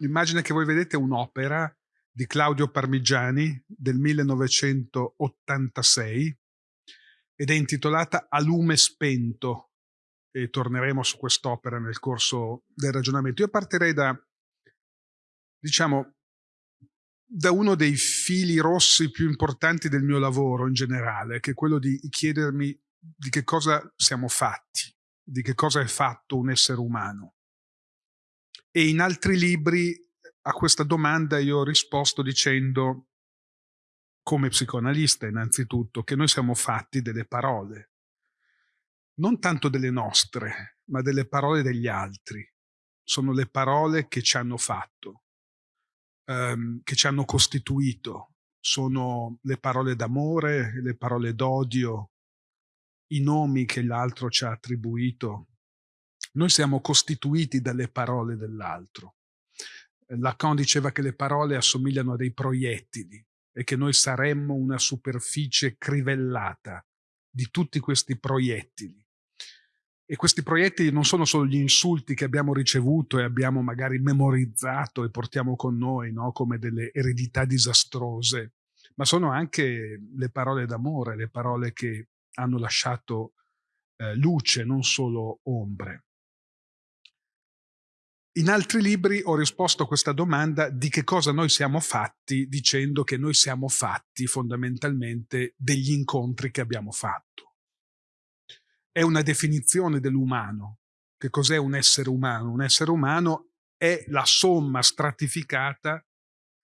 L'immagine che voi vedete è un'opera di Claudio Parmigiani del 1986 ed è intitolata A lume spento e torneremo su quest'opera nel corso del ragionamento. Io partirei da, diciamo, da uno dei fili rossi più importanti del mio lavoro in generale, che è quello di chiedermi di che cosa siamo fatti, di che cosa è fatto un essere umano. E in altri libri a questa domanda io ho risposto dicendo, come psicoanalista innanzitutto, che noi siamo fatti delle parole, non tanto delle nostre, ma delle parole degli altri. Sono le parole che ci hanno fatto, ehm, che ci hanno costituito. Sono le parole d'amore, le parole d'odio, i nomi che l'altro ci ha attribuito, noi siamo costituiti dalle parole dell'altro. Lacan diceva che le parole assomigliano a dei proiettili e che noi saremmo una superficie crivellata di tutti questi proiettili. E questi proiettili non sono solo gli insulti che abbiamo ricevuto e abbiamo magari memorizzato e portiamo con noi no? come delle eredità disastrose, ma sono anche le parole d'amore, le parole che hanno lasciato eh, luce, non solo ombre. In altri libri ho risposto a questa domanda di che cosa noi siamo fatti dicendo che noi siamo fatti fondamentalmente degli incontri che abbiamo fatto. È una definizione dell'umano. Che cos'è un essere umano? Un essere umano è la somma stratificata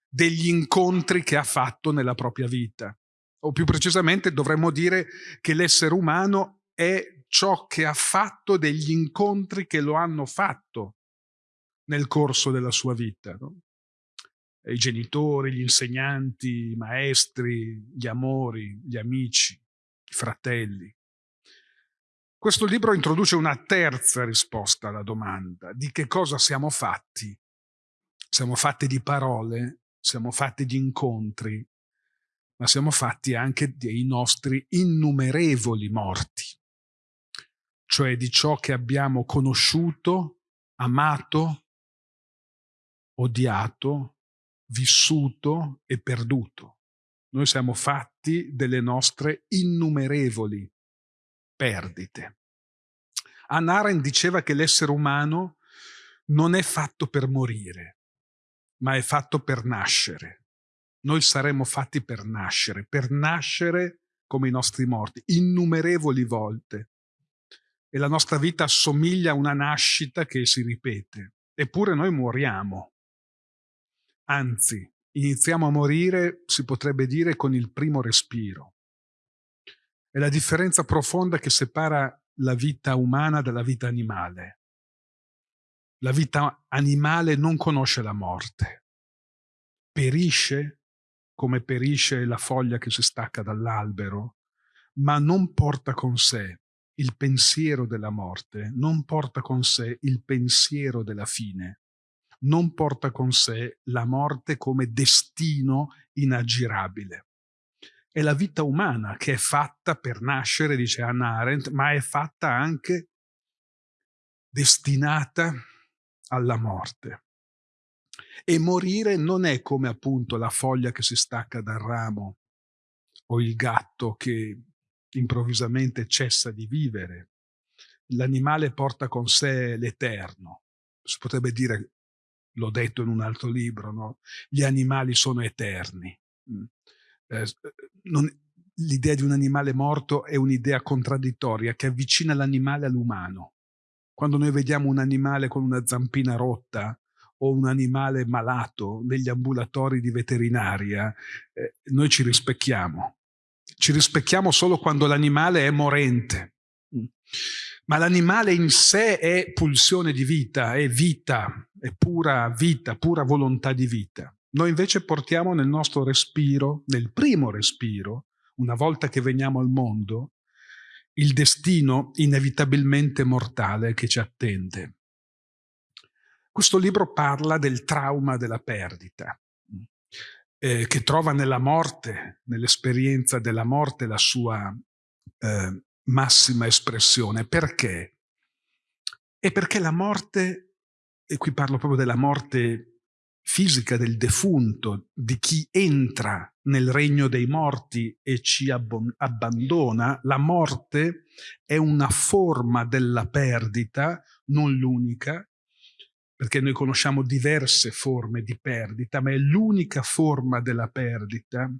degli incontri che ha fatto nella propria vita. O più precisamente dovremmo dire che l'essere umano è ciò che ha fatto degli incontri che lo hanno fatto nel corso della sua vita. No? I genitori, gli insegnanti, i maestri, gli amori, gli amici, i fratelli. Questo libro introduce una terza risposta alla domanda di che cosa siamo fatti. Siamo fatti di parole, siamo fatti di incontri, ma siamo fatti anche dei nostri innumerevoli morti, cioè di ciò che abbiamo conosciuto, amato, odiato, vissuto e perduto. Noi siamo fatti delle nostre innumerevoli perdite. Anna Arendt diceva che l'essere umano non è fatto per morire, ma è fatto per nascere. Noi saremmo fatti per nascere, per nascere come i nostri morti, innumerevoli volte. E la nostra vita assomiglia a una nascita che si ripete. Eppure noi moriamo. Anzi, iniziamo a morire, si potrebbe dire, con il primo respiro. È la differenza profonda che separa la vita umana dalla vita animale. La vita animale non conosce la morte. Perisce come perisce la foglia che si stacca dall'albero, ma non porta con sé il pensiero della morte, non porta con sé il pensiero della fine non porta con sé la morte come destino inaggirabile. È la vita umana che è fatta per nascere, dice Hannah Arendt, ma è fatta anche destinata alla morte. E morire non è come appunto la foglia che si stacca dal ramo o il gatto che improvvisamente cessa di vivere. L'animale porta con sé l'eterno. Si potrebbe dire l'ho detto in un altro libro, no? gli animali sono eterni. Mm. Eh, eh l'idea di un animale morto è un'idea contraddittoria che avvicina l'animale all'umano. Quando noi vediamo un animale con una zampina rotta o un animale malato negli ambulatori di veterinaria, eh, noi ci rispecchiamo. Ci rispecchiamo solo quando l'animale è morente. Mm. Ma l'animale in sé è pulsione di vita, è vita, è pura vita, pura volontà di vita. Noi invece portiamo nel nostro respiro, nel primo respiro, una volta che veniamo al mondo, il destino inevitabilmente mortale che ci attende. Questo libro parla del trauma della perdita, eh, che trova nella morte, nell'esperienza della morte, la sua eh, massima espressione. Perché? E perché la morte e qui parlo proprio della morte fisica del defunto, di chi entra nel regno dei morti e ci abbandona, la morte è una forma della perdita, non l'unica, perché noi conosciamo diverse forme di perdita, ma è l'unica forma della perdita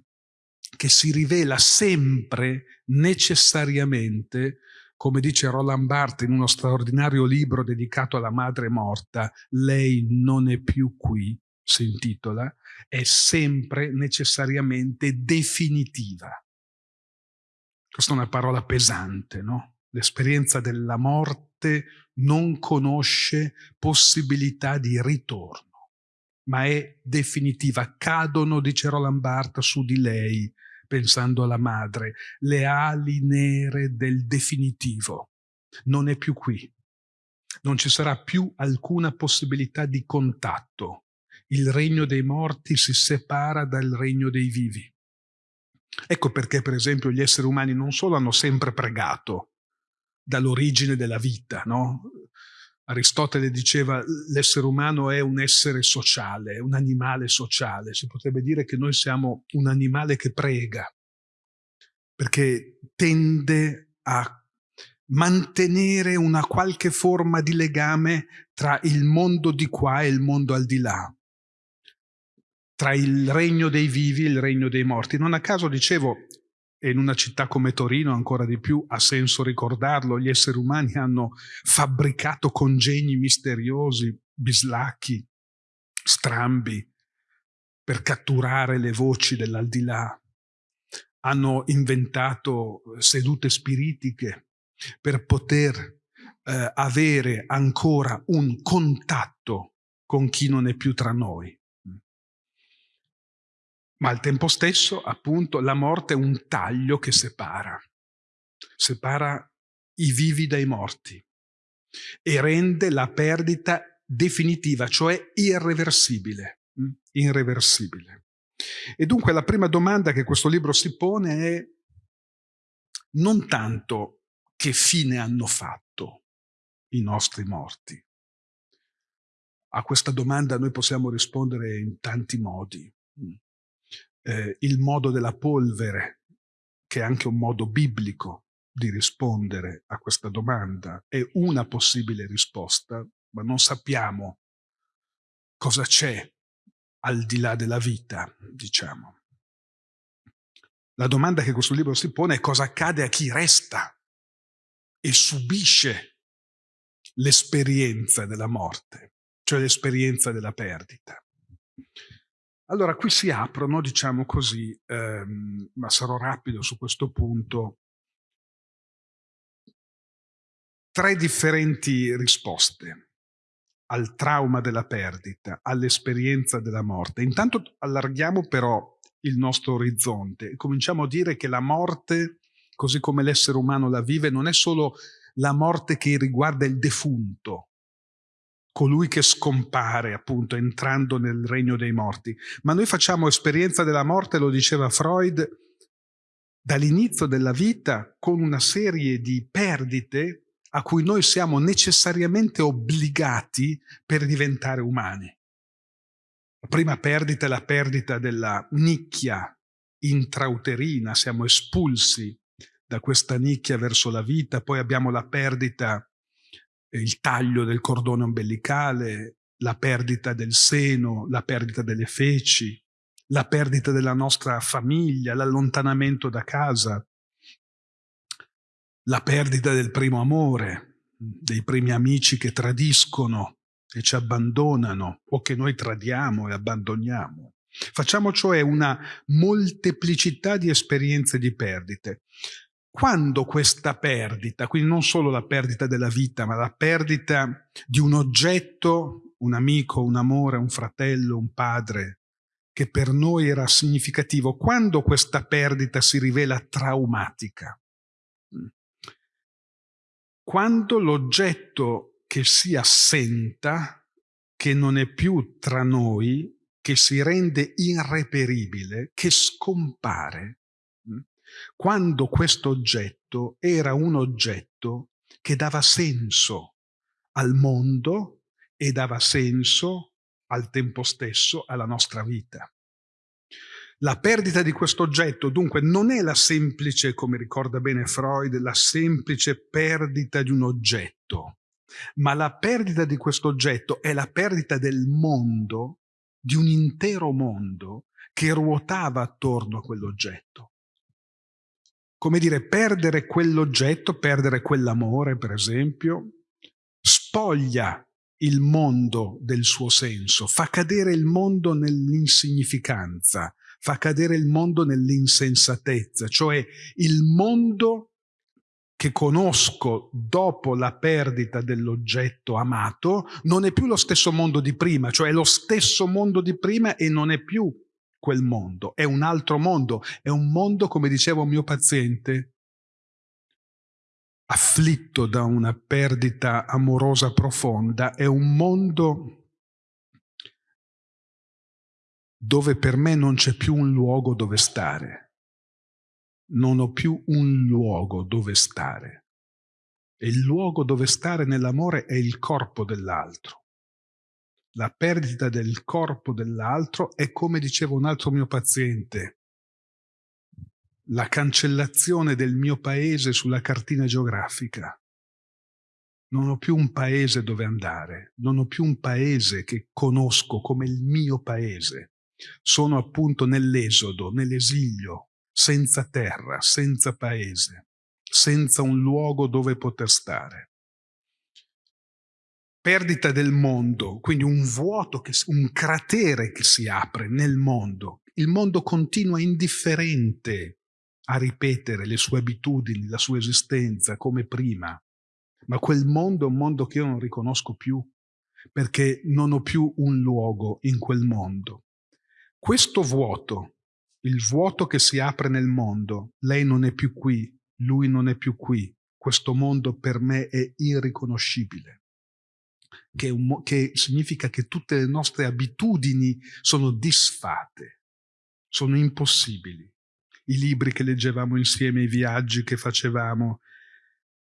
che si rivela sempre necessariamente, come dice Roland Barthes in uno straordinario libro dedicato alla madre morta, lei non è più qui, si intitola, è sempre necessariamente definitiva. Questa è una parola pesante, no? L'esperienza della morte non conosce possibilità di ritorno, ma è definitiva. Cadono, dice Roland Barthes, su di lei, pensando alla madre, le ali nere del definitivo. Non è più qui. Non ci sarà più alcuna possibilità di contatto il regno dei morti si separa dal regno dei vivi. Ecco perché, per esempio, gli esseri umani non solo hanno sempre pregato dall'origine della vita, no? Aristotele diceva l'essere umano è un essere sociale, un animale sociale. Si potrebbe dire che noi siamo un animale che prega, perché tende a mantenere una qualche forma di legame tra il mondo di qua e il mondo al di là tra il regno dei vivi e il regno dei morti. Non a caso dicevo, e in una città come Torino ancora di più ha senso ricordarlo, gli esseri umani hanno fabbricato congegni misteriosi, bislacchi, strambi, per catturare le voci dell'aldilà. Hanno inventato sedute spiritiche per poter eh, avere ancora un contatto con chi non è più tra noi ma al tempo stesso, appunto, la morte è un taglio che separa, separa i vivi dai morti e rende la perdita definitiva, cioè irreversibile, mm, irreversibile. E dunque la prima domanda che questo libro si pone è non tanto che fine hanno fatto i nostri morti. A questa domanda noi possiamo rispondere in tanti modi. Eh, il modo della polvere, che è anche un modo biblico di rispondere a questa domanda, è una possibile risposta, ma non sappiamo cosa c'è al di là della vita, diciamo. La domanda che questo libro si pone è cosa accade a chi resta e subisce l'esperienza della morte, cioè l'esperienza della perdita. Allora, qui si aprono, diciamo così, ehm, ma sarò rapido su questo punto, tre differenti risposte al trauma della perdita, all'esperienza della morte. Intanto allarghiamo però il nostro orizzonte e cominciamo a dire che la morte, così come l'essere umano la vive, non è solo la morte che riguarda il defunto, colui che scompare appunto entrando nel regno dei morti. Ma noi facciamo esperienza della morte, lo diceva Freud, dall'inizio della vita con una serie di perdite a cui noi siamo necessariamente obbligati per diventare umani. La prima perdita è la perdita della nicchia intrauterina, siamo espulsi da questa nicchia verso la vita, poi abbiamo la perdita il taglio del cordone ombelicale, la perdita del seno, la perdita delle feci, la perdita della nostra famiglia, l'allontanamento da casa, la perdita del primo amore, dei primi amici che tradiscono e ci abbandonano o che noi tradiamo e abbandoniamo. Facciamo cioè una molteplicità di esperienze di perdite quando questa perdita, quindi non solo la perdita della vita, ma la perdita di un oggetto, un amico, un amore, un fratello, un padre, che per noi era significativo, quando questa perdita si rivela traumatica, quando l'oggetto che si assenta, che non è più tra noi, che si rende irreperibile, che scompare, quando questo oggetto era un oggetto che dava senso al mondo e dava senso al tempo stesso alla nostra vita. La perdita di questo oggetto dunque non è la semplice, come ricorda bene Freud, la semplice perdita di un oggetto, ma la perdita di questo oggetto è la perdita del mondo, di un intero mondo che ruotava attorno a quell'oggetto. Come dire, perdere quell'oggetto, perdere quell'amore, per esempio, spoglia il mondo del suo senso, fa cadere il mondo nell'insignificanza, fa cadere il mondo nell'insensatezza, cioè il mondo che conosco dopo la perdita dell'oggetto amato non è più lo stesso mondo di prima, cioè è lo stesso mondo di prima e non è più quel mondo, è un altro mondo, è un mondo, come diceva un mio paziente, afflitto da una perdita amorosa profonda, è un mondo dove per me non c'è più un luogo dove stare non ho più un luogo dove stare. E il luogo dove stare nell'amore è il corpo dell'altro. La perdita del corpo dell'altro è, come diceva un altro mio paziente, la cancellazione del mio paese sulla cartina geografica. Non ho più un paese dove andare, non ho più un paese che conosco come il mio paese. Sono appunto nell'esodo, nell'esilio, senza terra, senza paese, senza un luogo dove poter stare. Perdita del mondo, quindi un vuoto, che, un cratere che si apre nel mondo. Il mondo continua indifferente a ripetere le sue abitudini, la sua esistenza come prima, ma quel mondo è un mondo che io non riconosco più, perché non ho più un luogo in quel mondo. Questo vuoto il vuoto che si apre nel mondo, lei non è più qui, lui non è più qui, questo mondo per me è irriconoscibile. Che, un, che significa che tutte le nostre abitudini sono disfate, sono impossibili. I libri che leggevamo insieme, i viaggi che facevamo,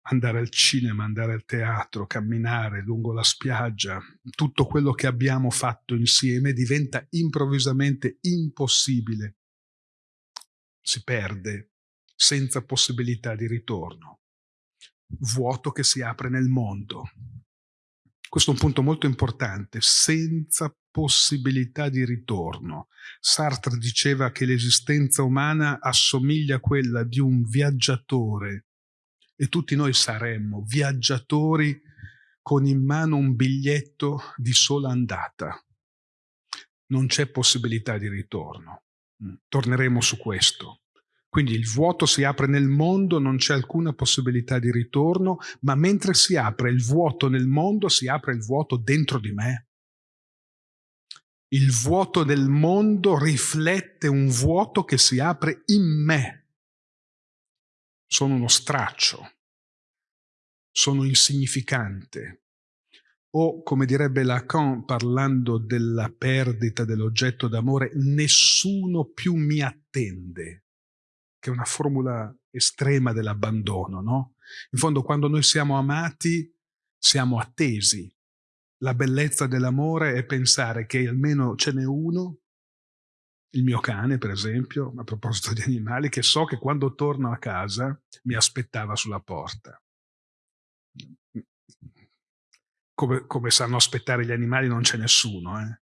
andare al cinema, andare al teatro, camminare lungo la spiaggia, tutto quello che abbiamo fatto insieme diventa improvvisamente impossibile si perde senza possibilità di ritorno. Vuoto che si apre nel mondo. Questo è un punto molto importante, senza possibilità di ritorno. Sartre diceva che l'esistenza umana assomiglia a quella di un viaggiatore e tutti noi saremmo viaggiatori con in mano un biglietto di sola andata. Non c'è possibilità di ritorno. Mm. Torneremo su questo. Quindi il vuoto si apre nel mondo, non c'è alcuna possibilità di ritorno, ma mentre si apre il vuoto nel mondo, si apre il vuoto dentro di me. Il vuoto del mondo riflette un vuoto che si apre in me. Sono uno straccio, sono insignificante, o, come direbbe Lacan parlando della perdita dell'oggetto d'amore, nessuno più mi attende, che è una formula estrema dell'abbandono, no? In fondo quando noi siamo amati siamo attesi. La bellezza dell'amore è pensare che almeno ce n'è uno, il mio cane per esempio, a proposito di animali, che so che quando torno a casa mi aspettava sulla porta come, come, sanno aspettare gli animali non c'è nessuno, eh?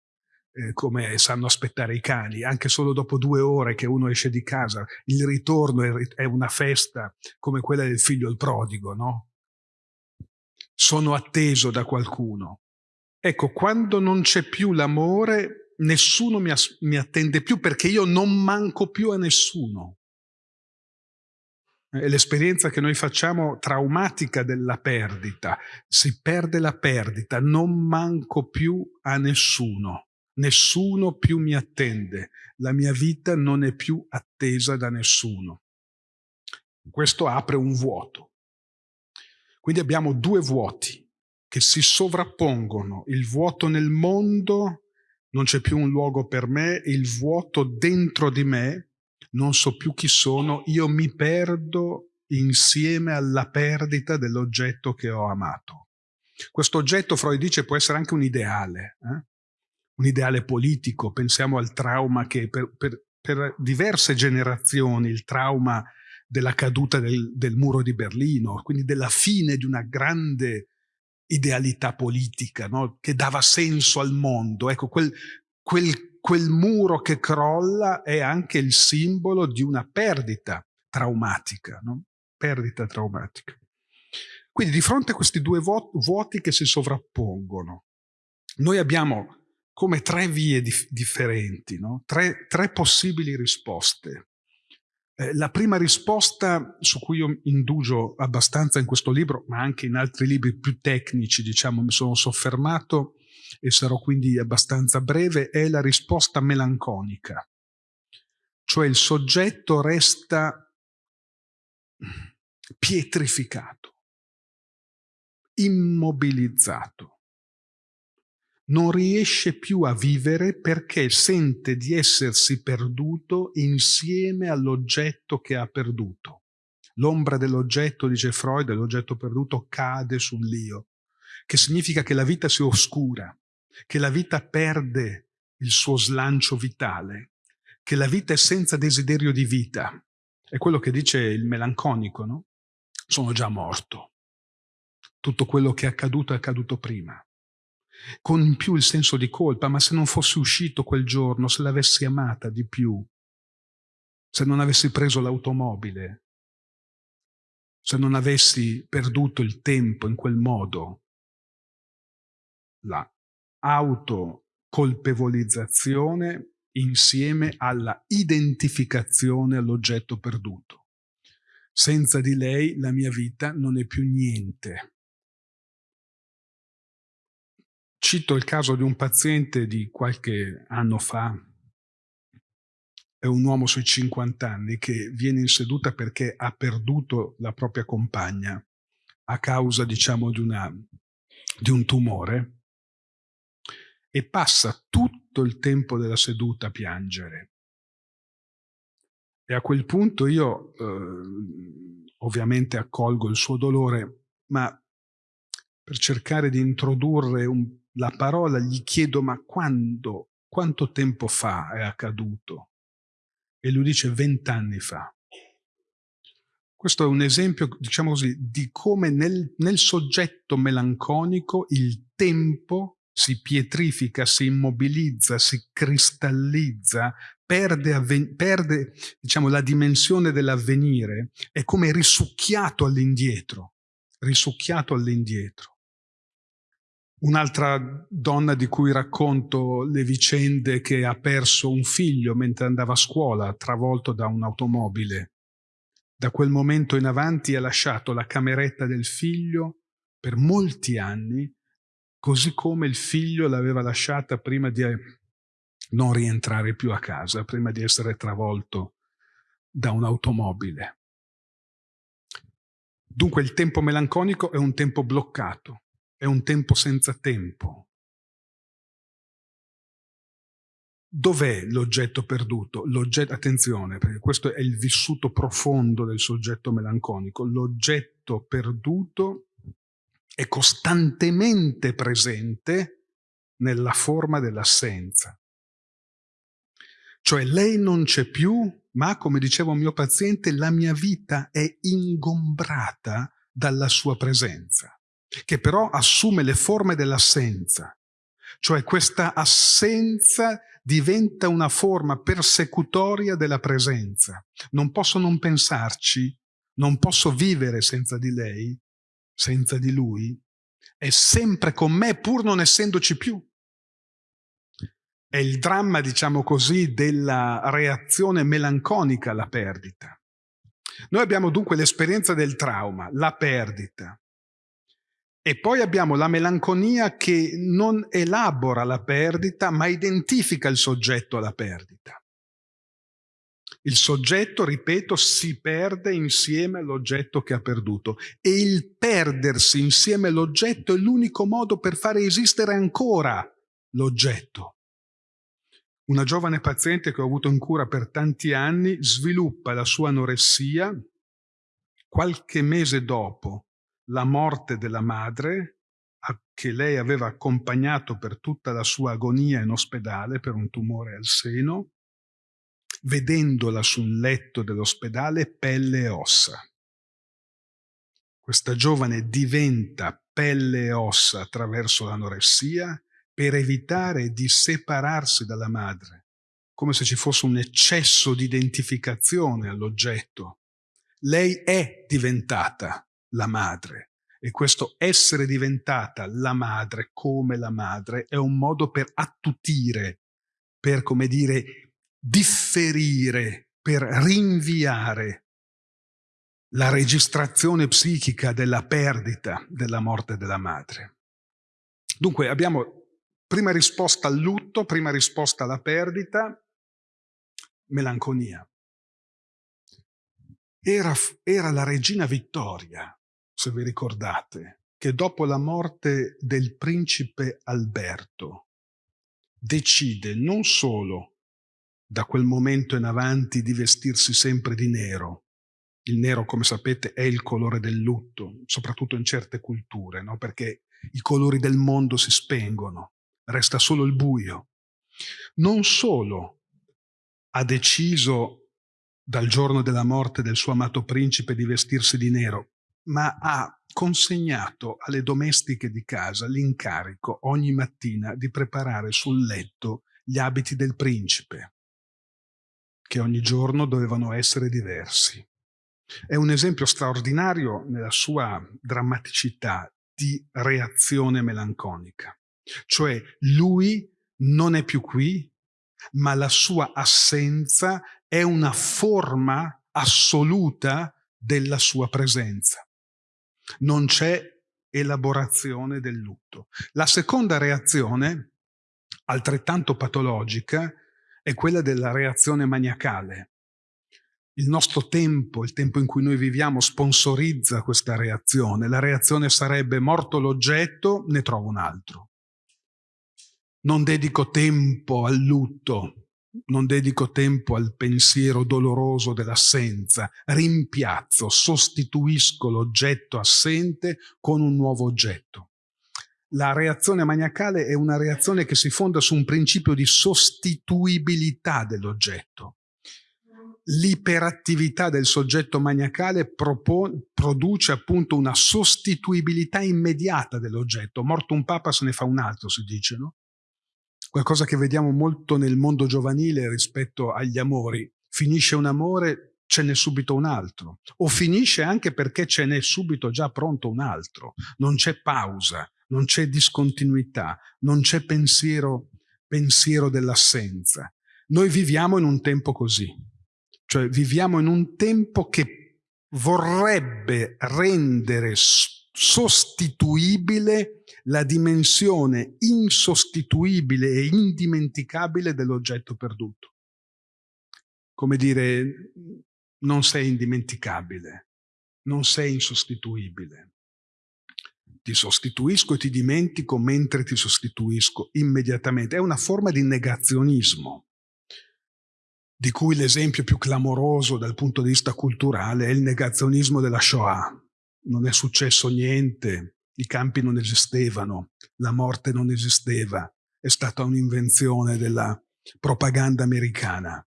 Eh, come sanno aspettare i cani, anche solo dopo due ore che uno esce di casa, il ritorno è, è una festa come quella del figlio il prodigo, no? Sono atteso da qualcuno. Ecco, quando non c'è più l'amore, nessuno mi, mi attende più perché io non manco più a nessuno. È l'esperienza che noi facciamo traumatica della perdita. Si perde la perdita, non manco più a nessuno. Nessuno più mi attende. La mia vita non è più attesa da nessuno. Questo apre un vuoto. Quindi abbiamo due vuoti che si sovrappongono. Il vuoto nel mondo, non c'è più un luogo per me, il vuoto dentro di me, non so più chi sono, io mi perdo insieme alla perdita dell'oggetto che ho amato. Questo oggetto, Freud dice, può essere anche un ideale, eh? Un ideale politico, pensiamo al trauma che per, per, per diverse generazioni, il trauma della caduta del, del, muro di Berlino, quindi della fine di una grande idealità politica no? che dava senso al mondo. Ecco, quel, quel, quel muro che crolla è anche il simbolo di una perdita traumatica, no? perdita traumatica. Quindi di fronte a questi due vuoti che si sovrappongono, noi abbiamo come tre vie dif differenti, no? tre, tre, possibili risposte. Eh, la prima risposta su cui io indugio abbastanza in questo libro, ma anche in altri libri più tecnici, diciamo, mi sono soffermato e sarò quindi abbastanza breve, è la risposta melanconica. Cioè il soggetto resta pietrificato, immobilizzato non riesce più a vivere perché sente di essersi perduto insieme all'oggetto che ha perduto. L'ombra dell'oggetto, dice Freud, dell'oggetto perduto, cade sull'io, che significa che la vita si oscura, che la vita perde il suo slancio vitale, che la vita è senza desiderio di vita. È quello che dice il melanconico, no? Sono già morto. Tutto quello che è accaduto è accaduto prima con in più il senso di colpa, ma se non fossi uscito quel giorno, se l'avessi amata di più, se non avessi preso l'automobile, se non avessi perduto il tempo in quel modo, la autocolpevolizzazione insieme alla identificazione all'oggetto perduto. Senza di lei la mia vita non è più niente. Cito il caso di un paziente di qualche anno fa, è un uomo sui 50 anni che viene in seduta perché ha perduto la propria compagna a causa, diciamo, di, una, di un tumore e passa tutto il tempo della seduta a piangere. E a quel punto io eh, ovviamente accolgo il suo dolore, ma per cercare di introdurre un la parola, gli chiedo ma quando, quanto tempo fa è accaduto? E lui dice vent'anni fa. Questo è un esempio, diciamo così, di come nel, nel soggetto melanconico il tempo si pietrifica, si immobilizza, si cristallizza, perde, perde diciamo, la dimensione dell'avvenire, è come risucchiato all'indietro, risucchiato all'indietro. Un'altra donna di cui racconto le vicende che ha perso un figlio mentre andava a scuola, travolto da un'automobile. Da quel momento in avanti ha lasciato la cameretta del figlio per molti anni, così come il figlio l'aveva lasciata prima di non rientrare più a casa, prima di essere travolto da un'automobile. Dunque il tempo melanconico è un tempo bloccato, è un tempo senza tempo. Dov'è l'oggetto perduto? Attenzione, perché questo è il vissuto profondo del soggetto melanconico. L'oggetto perduto è costantemente presente nella forma dell'assenza. Cioè lei non c'è più, ma come diceva un mio paziente, la mia vita è ingombrata dalla sua presenza che però assume le forme dell'assenza. Cioè questa assenza diventa una forma persecutoria della presenza. Non posso non pensarci, non posso vivere senza di lei, senza di lui. È sempre con me pur non essendoci più. È il dramma, diciamo così, della reazione melanconica alla perdita. Noi abbiamo dunque l'esperienza del trauma, la perdita, e poi abbiamo la melanconia che non elabora la perdita, ma identifica il soggetto alla perdita. Il soggetto, ripeto, si perde insieme all'oggetto che ha perduto e il perdersi insieme all'oggetto è l'unico modo per fare esistere ancora l'oggetto. Una giovane paziente che ho avuto in cura per tanti anni sviluppa la sua anoressia qualche mese dopo la morte della madre che lei aveva accompagnato per tutta la sua agonia in ospedale per un tumore al seno, vedendola sul letto dell'ospedale pelle e ossa. Questa giovane diventa pelle e ossa attraverso l'anoressia per evitare di separarsi dalla madre, come se ci fosse un eccesso di identificazione all'oggetto. Lei è diventata la madre e questo essere diventata la madre come la madre è un modo per attutire, per, come dire, differire, per rinviare la registrazione psichica della perdita della morte della madre. Dunque abbiamo prima risposta al lutto, prima risposta alla perdita, melanconia. Era, era la regina Vittoria, se vi ricordate, che dopo la morte del principe Alberto decide non solo da quel momento in avanti di vestirsi sempre di nero, il nero, come sapete, è il colore del lutto, soprattutto in certe culture, no? perché i colori del mondo si spengono, resta solo il buio. Non solo ha deciso dal giorno della morte del suo amato principe di vestirsi di nero, ma ha consegnato alle domestiche di casa l'incarico ogni mattina di preparare sul letto gli abiti del principe, che ogni giorno dovevano essere diversi. È un esempio straordinario nella sua drammaticità di reazione melanconica. Cioè lui non è più qui, ma la sua assenza è una forma assoluta della sua presenza. Non c'è elaborazione del lutto. La seconda reazione, altrettanto patologica, è quella della reazione maniacale il nostro tempo, il tempo in cui noi viviamo, sponsorizza questa reazione. La reazione sarebbe morto l'oggetto, ne trovo un altro. Non dedico tempo al lutto, non dedico tempo al pensiero doloroso dell'assenza, rimpiazzo, sostituisco l'oggetto assente con un nuovo oggetto. La reazione maniacale è una reazione che si fonda su un principio di sostituibilità dell'oggetto l'iperattività del soggetto maniacale produce appunto una sostituibilità immediata dell'oggetto. Morto un papa se ne fa un altro, si dice, no? Qualcosa che vediamo molto nel mondo giovanile rispetto agli amori. Finisce un amore, ce n'è subito un altro. O finisce anche perché ce n'è subito già pronto un altro. Non c'è pausa, non c'è discontinuità, non c'è pensiero, pensiero dell'assenza. Noi viviamo in un tempo così cioè viviamo in un tempo che vorrebbe rendere sostituibile la dimensione insostituibile e indimenticabile dell'oggetto perduto. Come dire, non sei indimenticabile, non sei insostituibile. Ti sostituisco e ti dimentico mentre ti sostituisco immediatamente. È una forma di negazionismo di cui l'esempio più clamoroso dal punto di vista culturale è il negazionismo della Shoah. Non è successo niente, i campi non esistevano, la morte non esisteva, è stata un'invenzione della propaganda americana.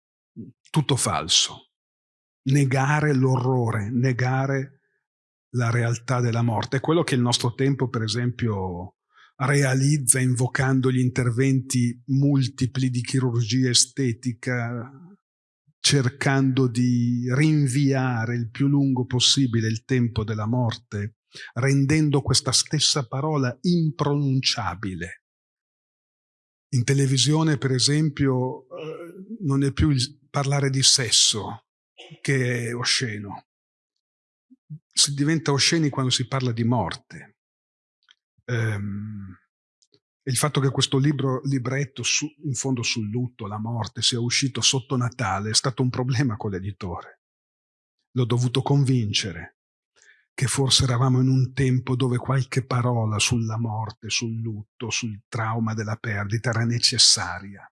Tutto falso. Negare l'orrore, negare la realtà della morte. È quello che il nostro tempo, per esempio, realizza invocando gli interventi multipli di chirurgia estetica, cercando di rinviare il più lungo possibile il tempo della morte, rendendo questa stessa parola impronunciabile. In televisione, per esempio, eh, non è più parlare di sesso che è osceno. Si diventa osceni quando si parla di morte. Um, il fatto che questo libro, libretto su, in fondo sul lutto, la morte, sia uscito sotto Natale è stato un problema con l'editore. L'ho dovuto convincere che forse eravamo in un tempo dove qualche parola sulla morte, sul lutto, sul trauma della perdita era necessaria.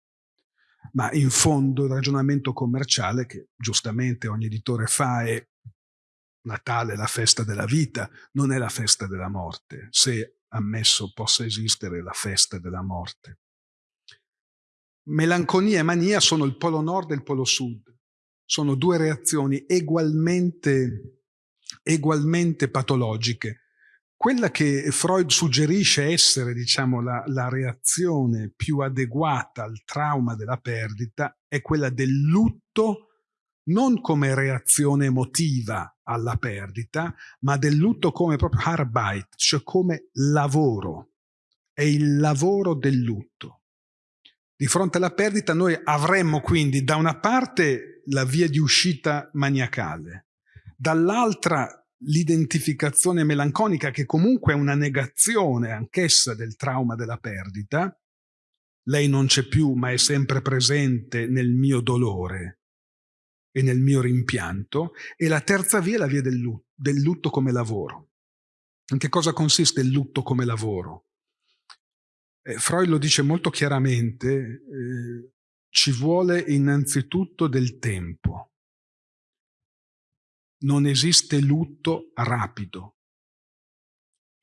Ma in fondo il ragionamento commerciale che giustamente ogni editore fa è Natale è la festa della vita, non è la festa della morte. Se ammesso possa esistere la festa della morte. Melanconia e mania sono il polo nord e il polo sud. Sono due reazioni egualmente, egualmente patologiche. Quella che Freud suggerisce essere, diciamo, la, la reazione più adeguata al trauma della perdita è quella del lutto non come reazione emotiva alla perdita, ma del lutto come proprio Arbeit, cioè come lavoro. È il lavoro del lutto. Di fronte alla perdita noi avremmo quindi da una parte la via di uscita maniacale, dall'altra l'identificazione melanconica che comunque è una negazione anch'essa del trauma della perdita. Lei non c'è più ma è sempre presente nel mio dolore e nel mio rimpianto, e la terza via è la via del lutto, del lutto come lavoro. In che cosa consiste il lutto come lavoro? Eh, Freud lo dice molto chiaramente, eh, ci vuole innanzitutto del tempo. Non esiste lutto rapido.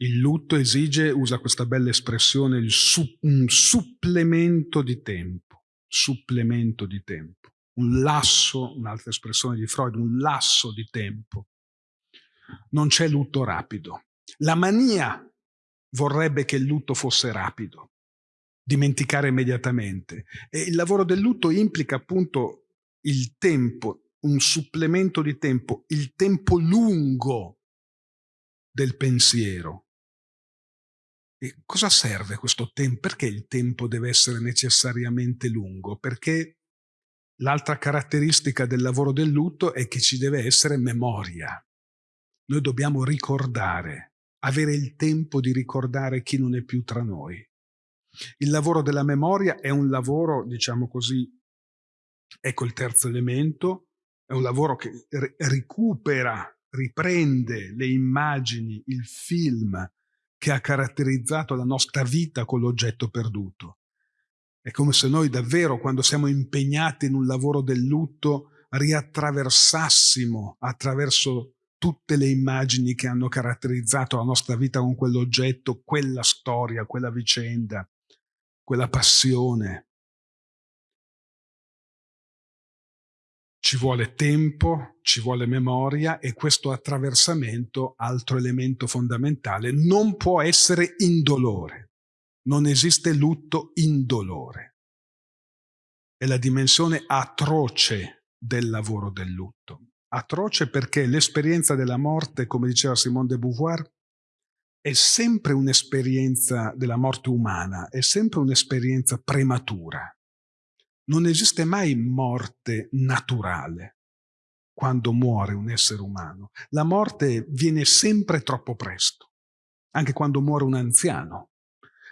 Il lutto esige, usa questa bella espressione, su, un supplemento di tempo. Supplemento di tempo un lasso, un'altra espressione di Freud, un lasso di tempo. Non c'è lutto rapido. La mania vorrebbe che il lutto fosse rapido, dimenticare immediatamente. E il lavoro del lutto implica appunto il tempo, un supplemento di tempo, il tempo lungo del pensiero. E cosa serve questo tempo? Perché il tempo deve essere necessariamente lungo? Perché L'altra caratteristica del lavoro del lutto è che ci deve essere memoria. Noi dobbiamo ricordare, avere il tempo di ricordare chi non è più tra noi. Il lavoro della memoria è un lavoro, diciamo così, ecco il terzo elemento, è un lavoro che recupera, riprende le immagini, il film che ha caratterizzato la nostra vita con l'oggetto perduto. È come se noi davvero, quando siamo impegnati in un lavoro del lutto, riattraversassimo attraverso tutte le immagini che hanno caratterizzato la nostra vita con quell'oggetto, quella storia, quella vicenda, quella passione. Ci vuole tempo, ci vuole memoria e questo attraversamento, altro elemento fondamentale, non può essere indolore. Non esiste lutto indolore. È la dimensione atroce del lavoro del lutto. Atroce perché l'esperienza della morte, come diceva Simone de Beauvoir, è sempre un'esperienza della morte umana, è sempre un'esperienza prematura. Non esiste mai morte naturale quando muore un essere umano. La morte viene sempre troppo presto, anche quando muore un anziano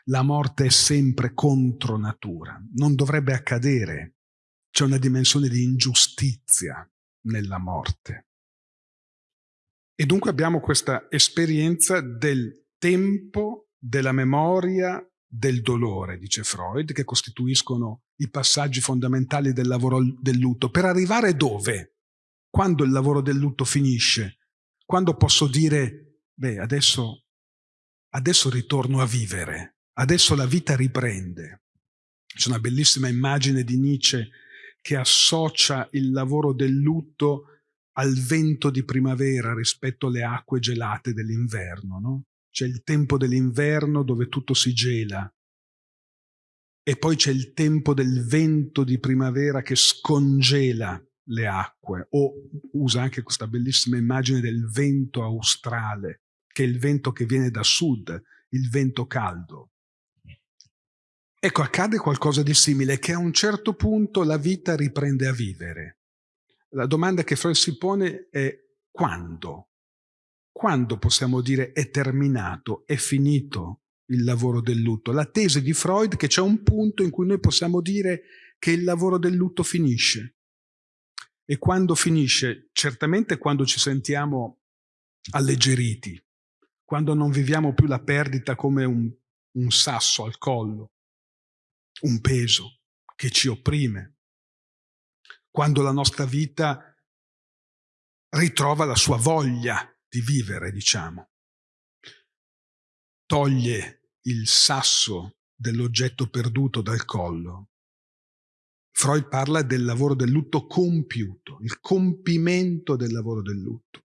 la morte è sempre contro natura, non dovrebbe accadere. C'è una dimensione di ingiustizia nella morte. E dunque abbiamo questa esperienza del tempo, della memoria, del dolore, dice Freud, che costituiscono i passaggi fondamentali del lavoro del lutto. Per arrivare dove? Quando il lavoro del lutto finisce? Quando posso dire, beh, adesso, adesso ritorno a vivere, Adesso la vita riprende. C'è una bellissima immagine di Nietzsche che associa il lavoro del lutto al vento di primavera rispetto alle acque gelate dell'inverno. No? C'è il tempo dell'inverno dove tutto si gela e poi c'è il tempo del vento di primavera che scongela le acque o usa anche questa bellissima immagine del vento australe, che è il vento che viene da sud, il vento caldo. Ecco, accade qualcosa di simile, che a un certo punto la vita riprende a vivere. La domanda che Freud si pone è quando? Quando possiamo dire è terminato, è finito il lavoro del lutto? La tesi di Freud è che c'è un punto in cui noi possiamo dire che il lavoro del lutto finisce. E quando finisce? Certamente quando ci sentiamo alleggeriti, quando non viviamo più la perdita come un, un sasso al collo, un peso che ci opprime, quando la nostra vita ritrova la sua voglia di vivere, diciamo. toglie il sasso dell'oggetto perduto dal collo, Freud parla del lavoro del lutto compiuto, il compimento del lavoro del lutto.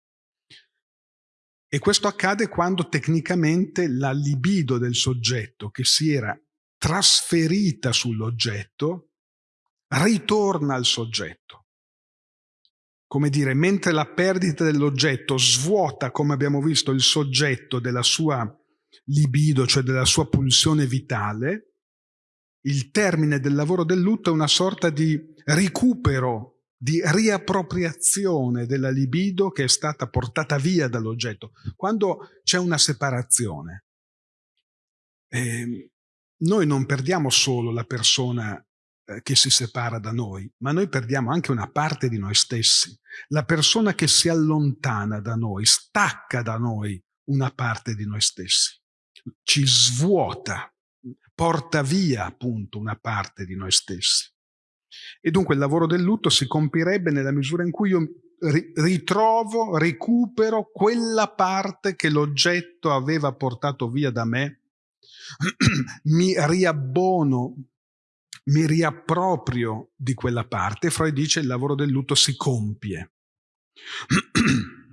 E questo accade quando tecnicamente la libido del soggetto che si era trasferita sull'oggetto ritorna al soggetto. Come dire, mentre la perdita dell'oggetto svuota, come abbiamo visto, il soggetto della sua libido, cioè della sua pulsione vitale, il termine del lavoro del lutto è una sorta di recupero, di riappropriazione della libido che è stata portata via dall'oggetto. Quando c'è una separazione, eh, noi non perdiamo solo la persona eh, che si separa da noi, ma noi perdiamo anche una parte di noi stessi. La persona che si allontana da noi stacca da noi una parte di noi stessi, ci svuota porta via appunto una parte di noi stessi. E dunque il lavoro del lutto si compirebbe nella misura in cui io ritrovo, recupero quella parte che l'oggetto aveva portato via da me, mi riabbono, mi riapproprio di quella parte. Freud dice il lavoro del lutto si compie.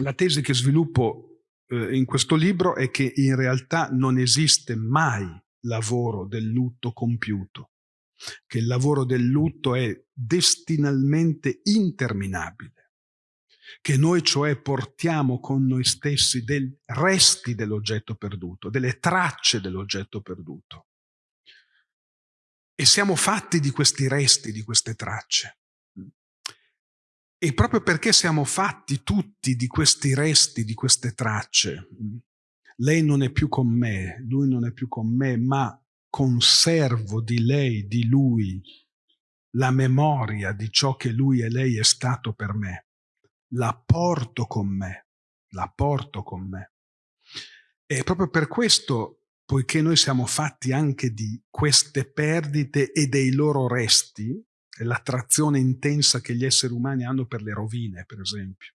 La tesi che sviluppo eh, in questo libro è che in realtà non esiste mai lavoro del lutto compiuto, che il lavoro del lutto è destinalmente interminabile, che noi cioè portiamo con noi stessi dei resti dell'oggetto perduto, delle tracce dell'oggetto perduto. E siamo fatti di questi resti, di queste tracce. E proprio perché siamo fatti tutti di questi resti, di queste tracce, lei non è più con me, lui non è più con me, ma conservo di lei, di lui, la memoria di ciò che lui e lei è stato per me. La porto con me, la porto con me. E proprio per questo, poiché noi siamo fatti anche di queste perdite e dei loro resti, l'attrazione intensa che gli esseri umani hanno per le rovine, per esempio.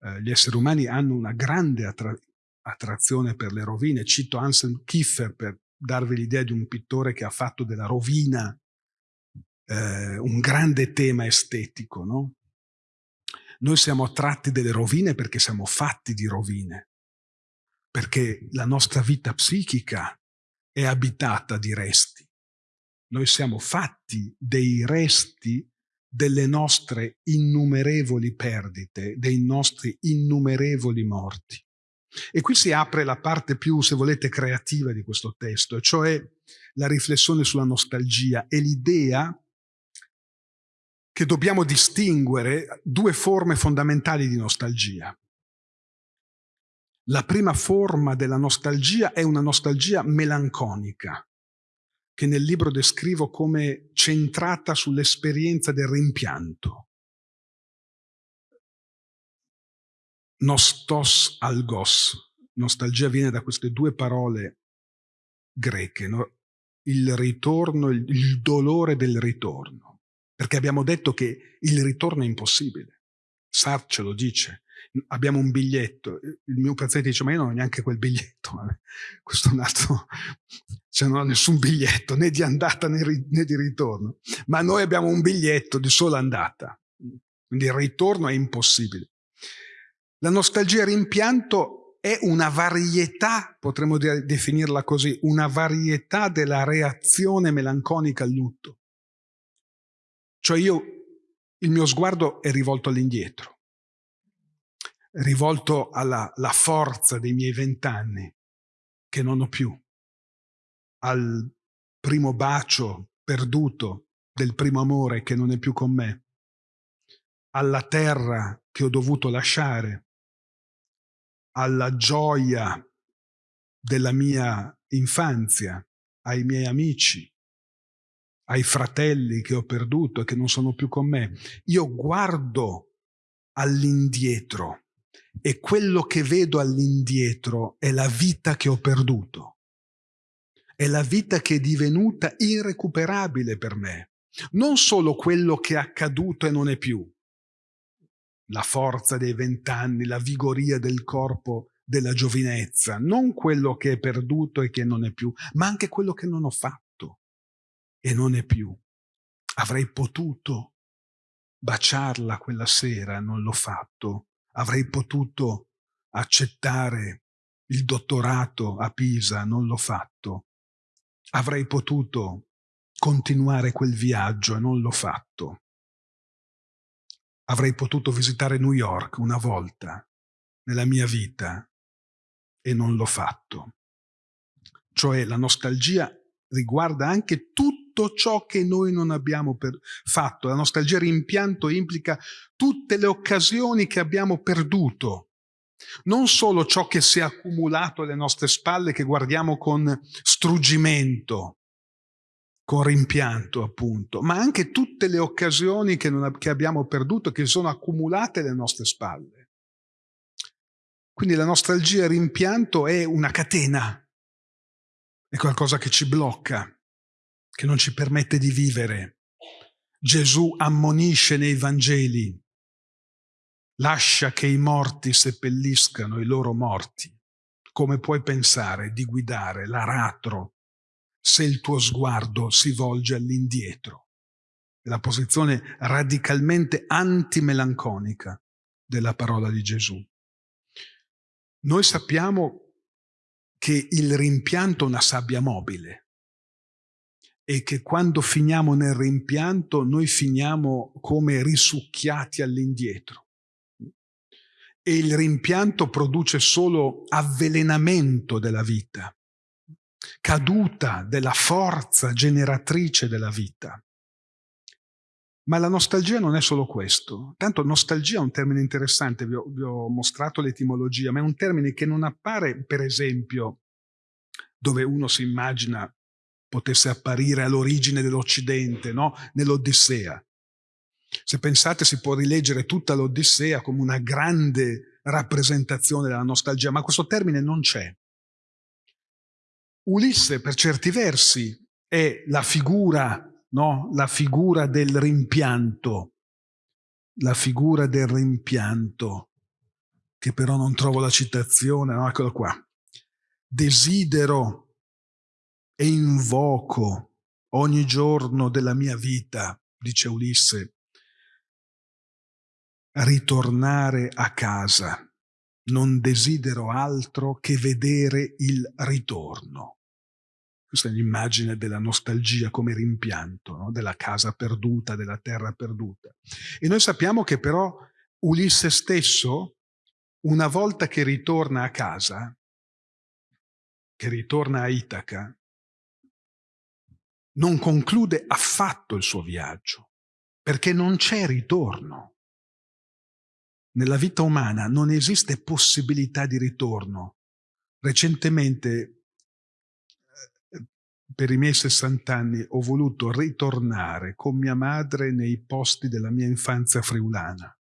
Eh, gli esseri umani hanno una grande attrazione attrazione per le rovine. Cito Anselm Kiefer per darvi l'idea di un pittore che ha fatto della rovina eh, un grande tema estetico. No? Noi siamo attratti delle rovine perché siamo fatti di rovine, perché la nostra vita psichica è abitata di resti. Noi siamo fatti dei resti delle nostre innumerevoli perdite, dei nostri innumerevoli morti. E qui si apre la parte più, se volete, creativa di questo testo, cioè la riflessione sulla nostalgia e l'idea che dobbiamo distinguere due forme fondamentali di nostalgia. La prima forma della nostalgia è una nostalgia melanconica, che nel libro descrivo come centrata sull'esperienza del rimpianto. nostos algos. Nostalgia viene da queste due parole greche, no? il ritorno, il, il dolore del ritorno. Perché abbiamo detto che il ritorno è impossibile. Sartre ce lo dice. Abbiamo un biglietto. Il mio paziente dice: Ma io non ho neanche quel biglietto. Questo è un altro. Cioè, non ho nessun biglietto né di andata né, di ritorno. Ma noi abbiamo un biglietto di sola andata. Quindi il ritorno è impossibile. La nostalgia rimpianto è una varietà, potremmo definirla così, una varietà della reazione melanconica al lutto. Cioè io, il mio sguardo è rivolto all'indietro, rivolto alla forza dei miei vent'anni, che non ho più, al primo bacio perduto del primo amore che non è più con me, alla terra che ho dovuto lasciare, alla gioia della mia infanzia, ai miei amici, ai fratelli che ho perduto e che non sono più con me. Io guardo all'indietro e quello che vedo all'indietro è la vita che ho perduto. È la vita che è divenuta irrecuperabile per me. Non solo quello che è accaduto e non è più, la forza dei vent'anni, la vigoria del corpo della giovinezza, non quello che è perduto e che non è più, ma anche quello che non ho fatto e non è più. Avrei potuto baciarla quella sera, non l'ho fatto. Avrei potuto accettare il dottorato a Pisa, non l'ho fatto. Avrei potuto continuare quel viaggio e non l'ho fatto. Avrei potuto visitare New York una volta nella mia vita e non l'ho fatto. Cioè la nostalgia riguarda anche tutto ciò che noi non abbiamo fatto. La nostalgia rimpianto implica tutte le occasioni che abbiamo perduto. Non solo ciò che si è accumulato alle nostre spalle, che guardiamo con struggimento, con rimpianto appunto, ma anche tutte le occasioni che, non, che abbiamo perduto, che sono accumulate alle nostre spalle. Quindi la nostalgia e rimpianto è una catena, è qualcosa che ci blocca, che non ci permette di vivere. Gesù ammonisce nei Vangeli, lascia che i morti seppelliscano i loro morti. Come puoi pensare di guidare l'aratro se il tuo sguardo si volge all'indietro? È la posizione radicalmente antimelanconica della parola di Gesù. Noi sappiamo che il rimpianto è una sabbia mobile e che quando finiamo nel rimpianto noi finiamo come risucchiati all'indietro. E il rimpianto produce solo avvelenamento della vita, caduta della forza generatrice della vita. Ma la nostalgia non è solo questo. Tanto nostalgia è un termine interessante, vi ho, vi ho mostrato l'etimologia, ma è un termine che non appare, per esempio, dove uno si immagina potesse apparire all'origine dell'Occidente, no? nell'Odissea. Se pensate si può rileggere tutta l'Odissea come una grande rappresentazione della nostalgia, ma questo termine non c'è. Ulisse per certi versi è la figura no? la figura del rimpianto, la figura del rimpianto, che però non trovo la citazione, no? eccolo qua. Desidero e invoco ogni giorno della mia vita, dice Ulisse, ritornare a casa. Non desidero altro che vedere il ritorno. Questa è l'immagine della nostalgia come rimpianto, no? della casa perduta, della terra perduta. E noi sappiamo che però Ulisse stesso, una volta che ritorna a casa, che ritorna a Itaca, non conclude affatto il suo viaggio, perché non c'è ritorno. Nella vita umana non esiste possibilità di ritorno. Recentemente per i miei 60 anni ho voluto ritornare con mia madre nei posti della mia infanzia friulana.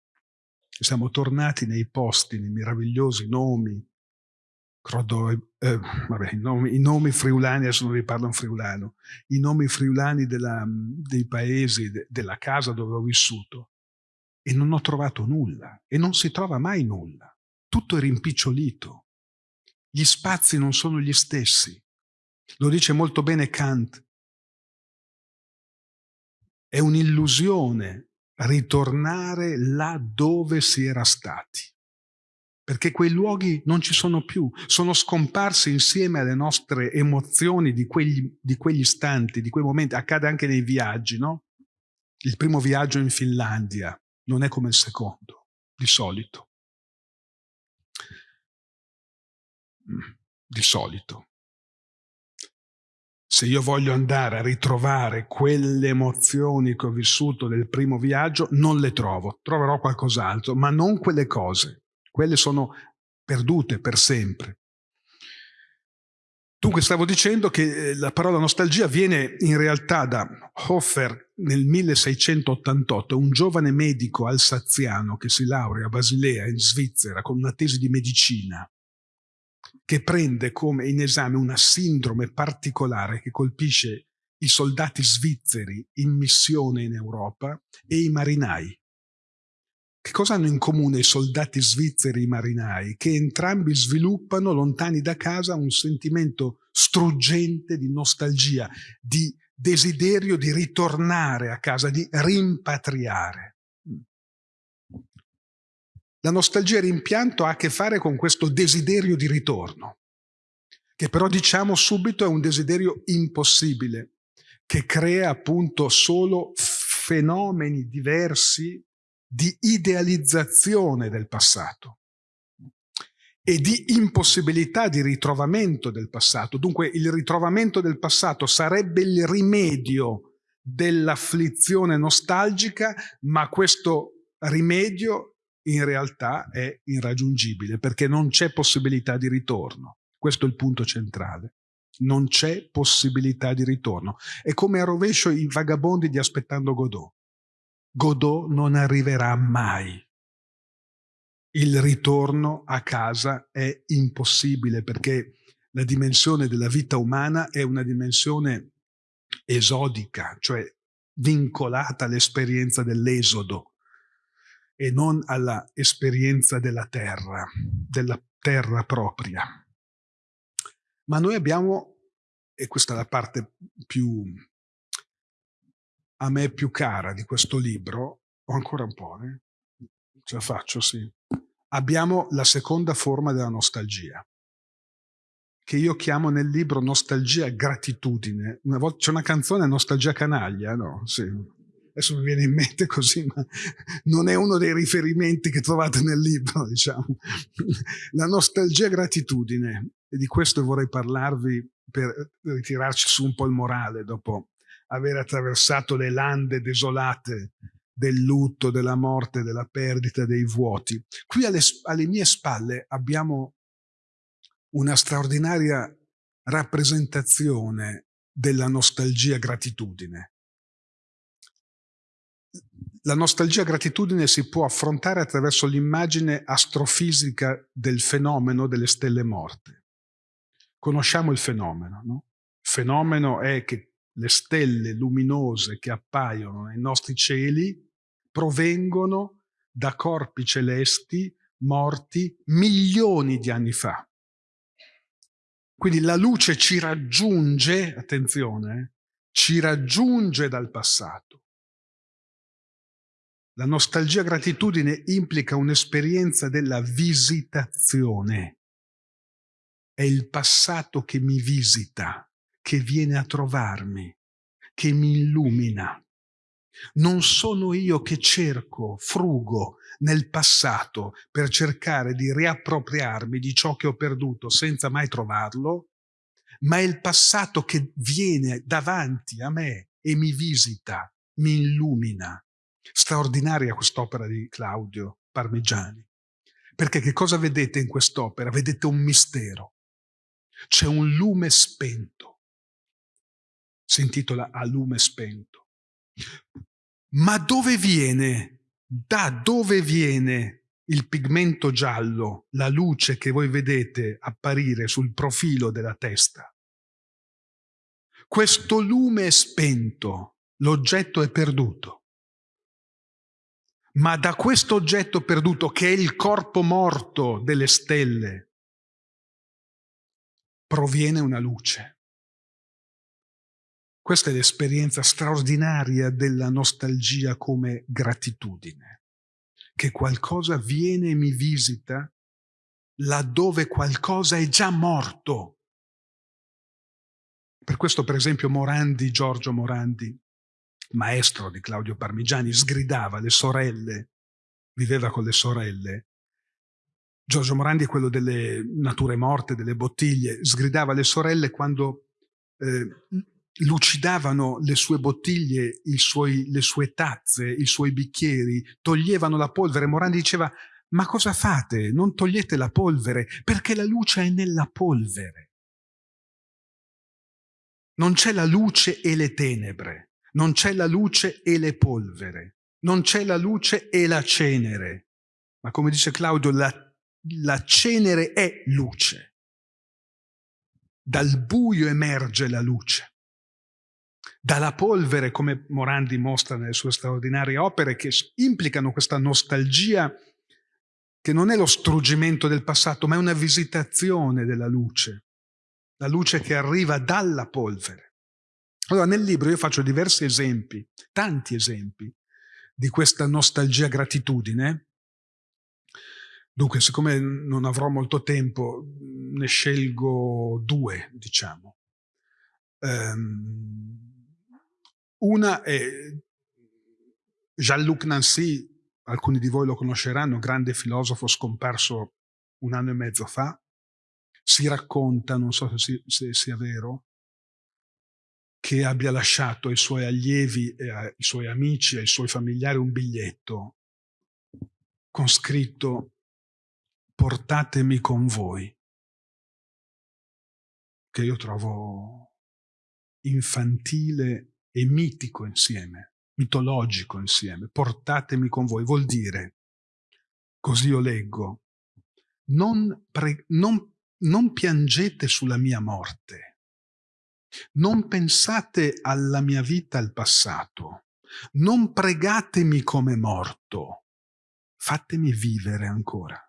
Siamo tornati nei posti, nei meravigliosi nomi, Crodo, eh, vabbè, i, nomi, i, nomi, friulani, adesso non vi parlo in friulano, i nomi friulani della, dei paesi, de, della casa dove ho vissuto. E non ho trovato nulla, e non si trova mai nulla. Tutto è rimpicciolito. Gli spazi non sono gli stessi. Lo dice molto bene Kant. È un'illusione ritornare là dove si era stati, perché quei luoghi non ci sono più, sono scomparsi insieme alle nostre emozioni di quegli, di quegli istanti, di quei momenti. Accade anche nei viaggi, no? Il primo viaggio in Finlandia non è come il secondo, di solito. Mm, di solito se io voglio andare a ritrovare quelle emozioni che ho vissuto nel primo viaggio, non le trovo, troverò qualcos'altro, ma non quelle cose. Quelle sono perdute per sempre. Dunque stavo dicendo che eh, la parola nostalgia viene in realtà da Hofer nel 1688, un giovane medico alsaziano che si laurea a Basilea in Svizzera con una tesi di medicina che prende come in esame una sindrome particolare che colpisce i soldati svizzeri in missione in Europa e i marinai. Che cosa hanno in comune i soldati svizzeri e i marinai? Che entrambi sviluppano, lontani da casa, un sentimento struggente di nostalgia, di desiderio di ritornare a casa, di rimpatriare. La nostalgia rimpianto ha a che fare con questo desiderio di ritorno, che però diciamo subito è un desiderio impossibile, che crea appunto solo fenomeni diversi di idealizzazione del passato e di impossibilità di ritrovamento del passato. Dunque il ritrovamento del passato sarebbe il rimedio dell'afflizione nostalgica, ma questo rimedio in realtà è irraggiungibile perché non c'è possibilità di ritorno. Questo è il punto centrale. Non c'è possibilità di ritorno. È come a rovescio i vagabondi di Aspettando Godot. Godot non arriverà mai. Il ritorno a casa è impossibile perché la dimensione della vita umana è una dimensione esodica, cioè vincolata all'esperienza dell'esodo e non all'esperienza della terra, della terra propria. Ma noi abbiamo, e questa è la parte più a me più cara di questo libro, ho ancora un po', eh? ce la faccio, sì. Abbiamo la seconda forma della nostalgia, che io chiamo nel libro nostalgia gratitudine. Una volta c'è una canzone nostalgia canaglia, no? Sì. Adesso mi viene in mente così, ma non è uno dei riferimenti che trovate nel libro, diciamo. La nostalgia gratitudine, e di questo vorrei parlarvi per ritirarci su un po' il morale dopo aver attraversato le lande desolate del lutto, della morte, della perdita, dei vuoti. Qui alle, alle mie spalle abbiamo una straordinaria rappresentazione della nostalgia gratitudine. La nostalgia gratitudine si può affrontare attraverso l'immagine astrofisica del fenomeno delle stelle morte. Conosciamo il fenomeno, no? Il fenomeno è che le stelle luminose che appaiono nei nostri cieli provengono da corpi celesti morti milioni di anni fa. Quindi la luce ci raggiunge, attenzione, ci raggiunge dal passato. La nostalgia gratitudine implica un'esperienza della visitazione. È il passato che mi visita che viene a trovarmi, che mi illumina. Non sono io che cerco, frugo nel passato per cercare di riappropriarmi di ciò che ho perduto senza mai trovarlo, ma è il passato che viene davanti a me e mi visita, mi illumina. Straordinaria quest'opera di Claudio Parmigiani. Perché che cosa vedete in quest'opera? Vedete un mistero. C'è un lume spento si intitola A lume spento. Ma dove viene, da dove viene il pigmento giallo, la luce che voi vedete apparire sul profilo della testa? Questo lume è spento, l'oggetto è perduto. Ma da questo oggetto perduto, che è il corpo morto delle stelle, proviene una luce. Questa è l'esperienza straordinaria della nostalgia come gratitudine, che qualcosa viene e mi visita laddove qualcosa è già morto. Per questo, per esempio, Morandi, Giorgio Morandi, maestro di Claudio Parmigiani, sgridava le sorelle, viveva con le sorelle. Giorgio Morandi è quello delle nature morte, delle bottiglie, sgridava le sorelle quando eh, lucidavano le sue bottiglie, suoi, le sue tazze, i suoi bicchieri, toglievano la polvere. Morandi diceva, ma cosa fate? Non togliete la polvere, perché la luce è nella polvere. Non c'è la luce e le tenebre, non c'è la luce e le polvere, non c'è la luce e la cenere. Ma come dice Claudio, la, la cenere è luce. Dal buio emerge la luce. Dalla polvere, come Morandi mostra nelle sue straordinarie opere, che implicano questa nostalgia che non è lo struggimento del passato, ma è una visitazione della luce, la luce che arriva dalla polvere. Allora nel libro io faccio diversi esempi, tanti esempi, di questa nostalgia gratitudine. Dunque, siccome non avrò molto tempo, ne scelgo due, diciamo. Um, una è Jean-Luc Nancy, alcuni di voi lo conosceranno, grande filosofo scomparso un anno e mezzo fa. Si racconta, non so se, se sia vero, che abbia lasciato ai suoi allievi, ai suoi amici, ai suoi familiari un biglietto con scritto portatemi con voi, che io trovo infantile e mitico insieme, mitologico insieme. Portatemi con voi, vuol dire, così io leggo, non, non, non piangete sulla mia morte, non pensate alla mia vita al passato, non pregatemi come morto, fatemi vivere ancora.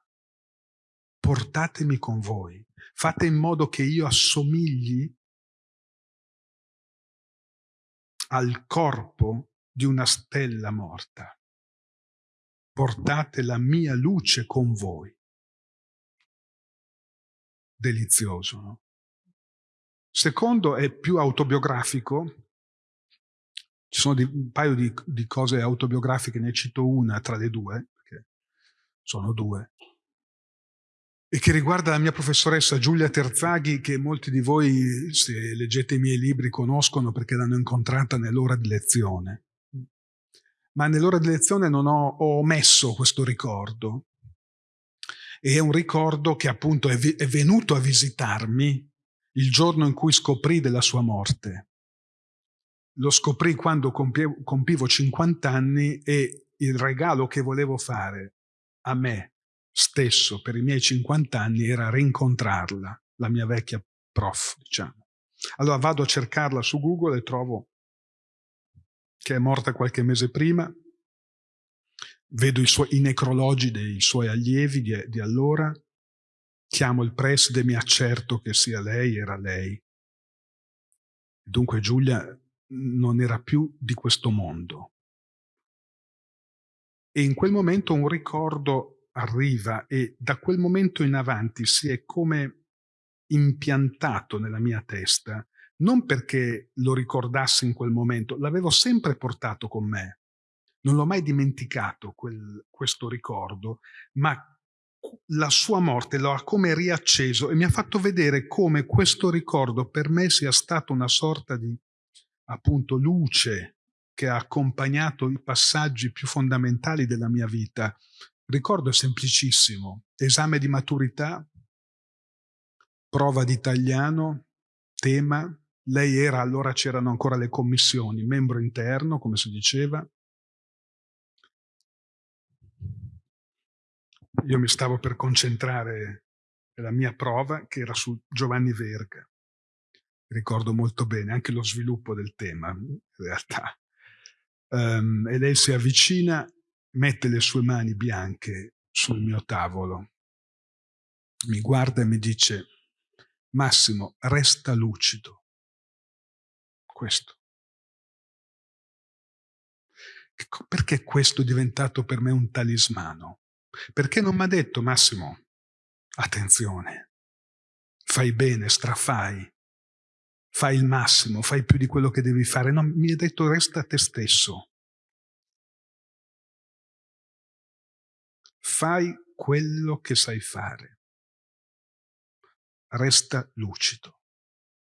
Portatemi con voi, fate in modo che io assomigli al corpo di una stella morta. Portate la mia luce con voi. Delizioso, no? Secondo è più autobiografico. Ci sono un paio di, di cose autobiografiche, ne cito una tra le due, perché sono due e che riguarda la mia professoressa Giulia Terzaghi, che molti di voi, se leggete i miei libri, conoscono perché l'hanno incontrata nell'ora di lezione. Ma nell'ora di lezione non ho, ho, omesso questo ricordo. E è un ricordo che appunto è, è venuto a visitarmi il giorno in cui scoprì della sua morte. Lo scoprì quando compievo, compivo 50 anni e il regalo che volevo fare a me stesso per i miei 50 anni era rincontrarla, la mia vecchia prof, diciamo. Allora vado a cercarla su Google e trovo che è morta qualche mese prima, vedo i, suoi, i necrologi dei suoi allievi di, di allora, chiamo il preside e mi accerto che sia lei, era lei. Dunque Giulia non era più di questo mondo. E in quel momento un ricordo arriva e da quel momento in avanti si è come impiantato nella mia testa, non perché lo ricordassi in quel momento, l'avevo sempre portato con me, non l'ho mai dimenticato quel, questo ricordo, ma la sua morte lo ha come riacceso e mi ha fatto vedere come questo ricordo per me sia stato una sorta di appunto luce che ha accompagnato i passaggi più fondamentali della mia vita ricordo semplicissimo. Esame di maturità, prova di italiano, tema. Lei era, allora c'erano ancora le commissioni, membro interno, come si diceva. Io mi stavo per concentrare nella mia prova, che era su Giovanni Verga. Ricordo molto bene anche lo sviluppo del tema, in realtà. Um, e lei si avvicina mette le sue mani bianche sul mio tavolo, mi guarda e mi dice, Massimo, resta lucido. Questo. Perché questo è diventato per me un talismano? Perché non mi ha detto, Massimo, attenzione, fai bene, strafai, fai il massimo, fai più di quello che devi fare. No, mi ha detto, resta te stesso. Fai quello che sai fare. Resta lucido,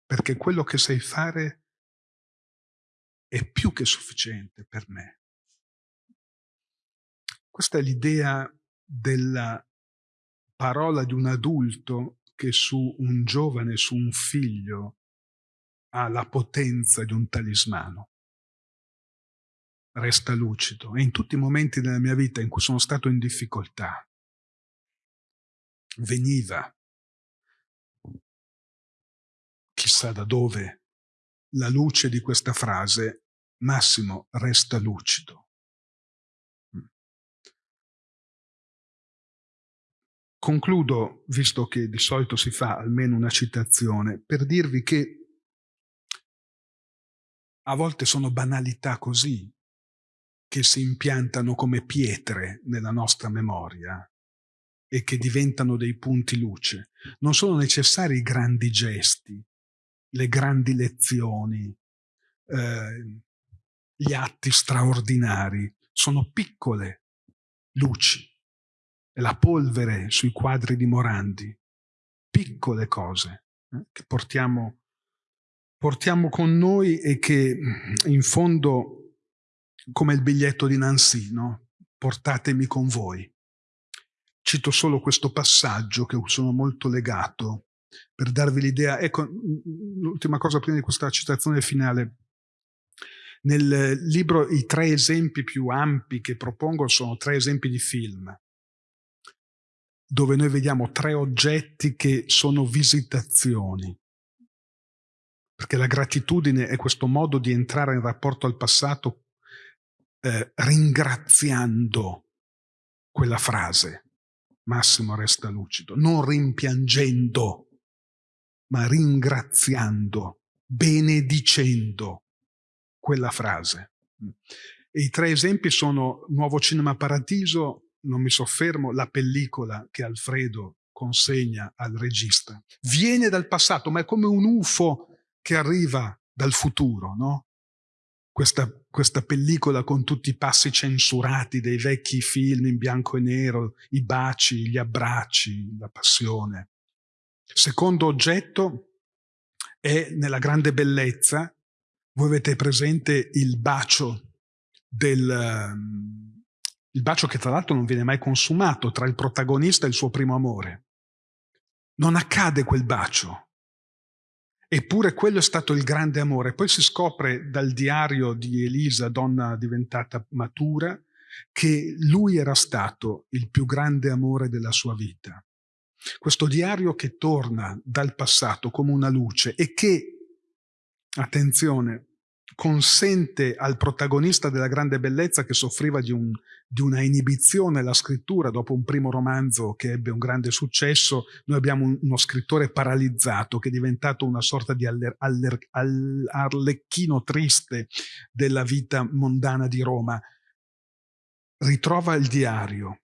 perché quello che sai fare è più che sufficiente per me. Questa è l'idea della parola di un adulto che su un giovane, su un figlio, ha la potenza di un talismano resta lucido e in tutti i momenti della mia vita in cui sono stato in difficoltà veniva chissà da dove la luce di questa frase, Massimo resta lucido. Mm. Concludo, visto che di solito si fa almeno una citazione, per dirvi che a volte sono banalità così che si impiantano come pietre nella nostra memoria e che diventano dei punti luce. Non sono necessari i grandi gesti, le grandi lezioni, eh, gli atti straordinari, sono piccole luci. La polvere sui quadri di Morandi, piccole cose eh, che portiamo, portiamo con noi e che in fondo, come il biglietto di Nancy, no? portatemi con voi. Cito solo questo passaggio che sono molto legato per darvi l'idea. Ecco, l'ultima cosa prima di questa citazione finale. Nel libro i tre esempi più ampi che propongo sono tre esempi di film, dove noi vediamo tre oggetti che sono visitazioni. Perché la gratitudine è questo modo di entrare in rapporto al passato eh, ringraziando quella frase. Massimo resta lucido, non rimpiangendo, ma ringraziando, benedicendo quella frase. E I tre esempi sono Nuovo Cinema Paradiso, non mi soffermo, la pellicola che Alfredo consegna al regista. Viene dal passato, ma è come un UFO che arriva dal futuro, no? questa, questa pellicola con tutti i passi censurati dei vecchi film in bianco e nero, i baci, gli abbracci, la passione. Secondo oggetto è nella grande bellezza, voi avete presente il bacio del, ehm, il bacio che tra l'altro non viene mai consumato tra il protagonista e il suo primo amore. Non accade quel bacio. Eppure quello è stato il grande amore. Poi si scopre dal diario di Elisa, donna diventata matura, che lui era stato il più grande amore della sua vita. Questo diario che torna dal passato come una luce e che, attenzione, consente al protagonista della grande bellezza che soffriva di, un, di, una inibizione alla scrittura dopo un primo romanzo che ebbe un grande successo, noi abbiamo un, uno scrittore paralizzato che è diventato una sorta di aller, aller, all, arlecchino triste della vita mondana di Roma. Ritrova il diario,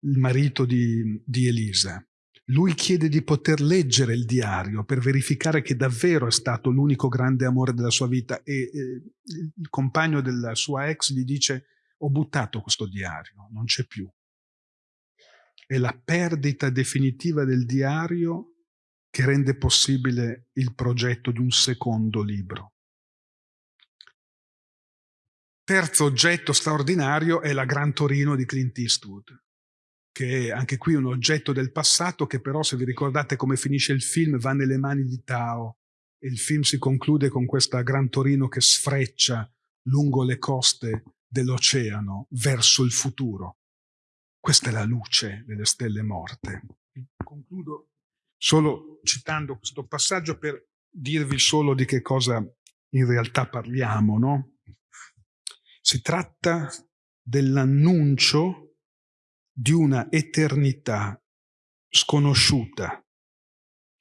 il marito di, di Elisa, lui chiede di poter leggere il diario per verificare che davvero è stato l'unico grande amore della sua vita e eh, il compagno della sua ex gli dice ho buttato questo diario, non c'è più. È la perdita definitiva del diario che rende possibile il progetto di un secondo libro. Terzo oggetto straordinario è la Gran Torino di Clint Eastwood che è anche qui un oggetto del passato che però se vi ricordate come finisce il film va nelle mani di Tao e il film si conclude con questa Gran Torino che sfreccia lungo le coste dell'oceano verso il futuro. Questa è la luce delle stelle morte. Concludo solo citando questo passaggio per dirvi solo di che cosa in realtà parliamo. No? Si tratta dell'annuncio di una eternità sconosciuta,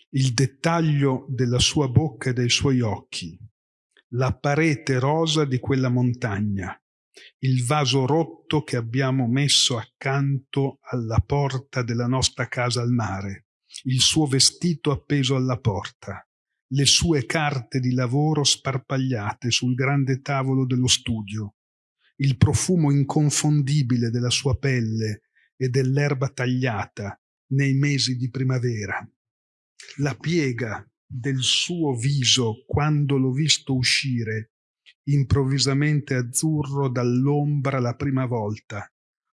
il dettaglio della sua bocca e dei suoi occhi, la parete rosa di quella montagna, il vaso rotto che abbiamo messo accanto alla porta della nostra casa al mare, il suo vestito appeso alla porta, le sue carte di lavoro sparpagliate sul grande tavolo dello studio, il profumo inconfondibile della sua pelle e dell'erba tagliata nei mesi di primavera. La piega del suo viso quando l'ho visto uscire improvvisamente azzurro dall'ombra la prima volta,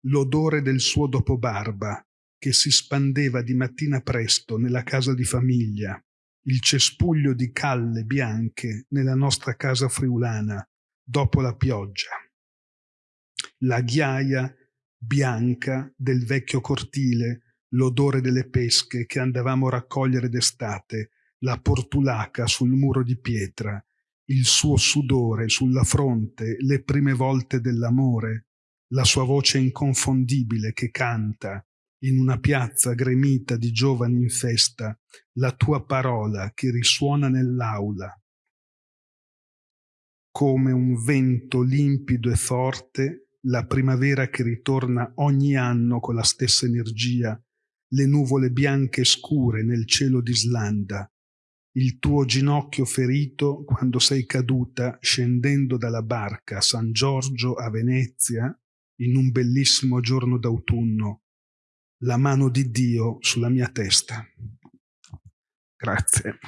l'odore del suo dopobarba che si spandeva di mattina presto nella casa di famiglia, il cespuglio di calle bianche nella nostra casa friulana dopo la pioggia, la ghiaia bianca del vecchio cortile, l'odore delle pesche che andavamo a raccogliere d'estate la portulaca sul muro di pietra, il suo sudore sulla fronte, le prime volte dell'amore, la sua voce inconfondibile che canta in una piazza gremita di giovani in festa, la tua parola che risuona nell'aula. Come un vento limpido e forte, la primavera che ritorna ogni anno con la stessa energia, le nuvole bianche scure nel cielo d'Islanda, il tuo ginocchio ferito quando sei caduta scendendo dalla barca a San Giorgio a Venezia in un bellissimo giorno d'autunno, la mano di Dio sulla mia testa. Grazie.